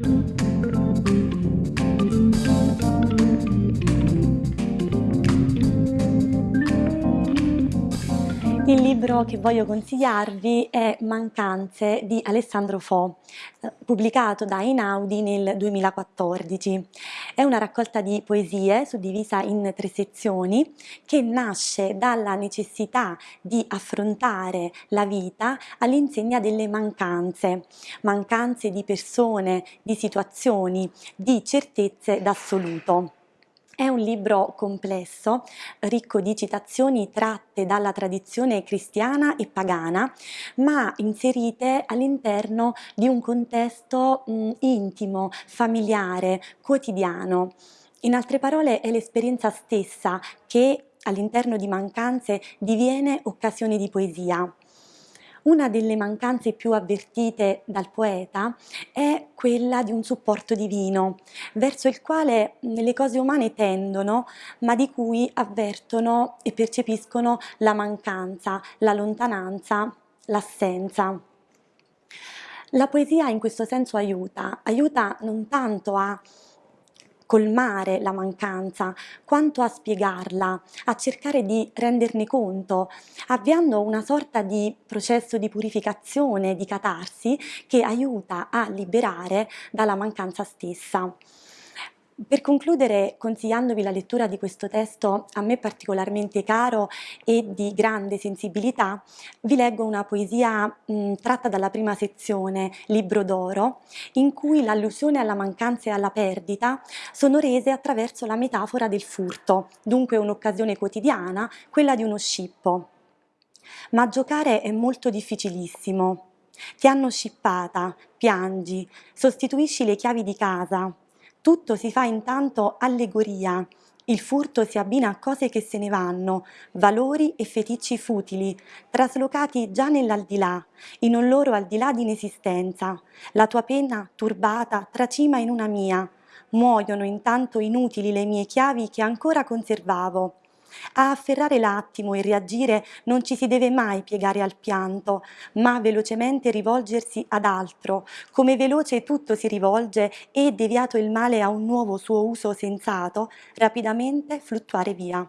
Thank you. Il libro che voglio consigliarvi è Mancanze di Alessandro Fo, pubblicato da Einaudi nel 2014. È una raccolta di poesie suddivisa in tre sezioni che nasce dalla necessità di affrontare la vita all'insegna delle mancanze, mancanze di persone, di situazioni, di certezze d'assoluto. È un libro complesso, ricco di citazioni tratte dalla tradizione cristiana e pagana, ma inserite all'interno di un contesto mh, intimo, familiare, quotidiano. In altre parole è l'esperienza stessa che all'interno di mancanze diviene occasione di poesia. Una delle mancanze più avvertite dal poeta è quella di un supporto divino, verso il quale le cose umane tendono, ma di cui avvertono e percepiscono la mancanza, la lontananza, l'assenza. La poesia in questo senso aiuta, aiuta non tanto a colmare la mancanza, quanto a spiegarla, a cercare di renderne conto, avviando una sorta di processo di purificazione, di catarsi, che aiuta a liberare dalla mancanza stessa. Per concludere, consigliandovi la lettura di questo testo a me particolarmente caro e di grande sensibilità, vi leggo una poesia mh, tratta dalla prima sezione, Libro d'oro, in cui l'allusione alla mancanza e alla perdita sono rese attraverso la metafora del furto, dunque un'occasione quotidiana, quella di uno scippo. Ma giocare è molto difficilissimo. Ti hanno scippata, piangi, sostituisci le chiavi di casa, tutto si fa intanto allegoria, il furto si abbina a cose che se ne vanno, valori e feticci futili, traslocati già nell'aldilà, in un loro aldilà di inesistenza. La tua penna, turbata, tracima in una mia. Muoiono intanto inutili le mie chiavi che ancora conservavo. A afferrare l'attimo e reagire non ci si deve mai piegare al pianto, ma velocemente rivolgersi ad altro, come veloce tutto si rivolge e, deviato il male a un nuovo suo uso sensato, rapidamente fluttuare via.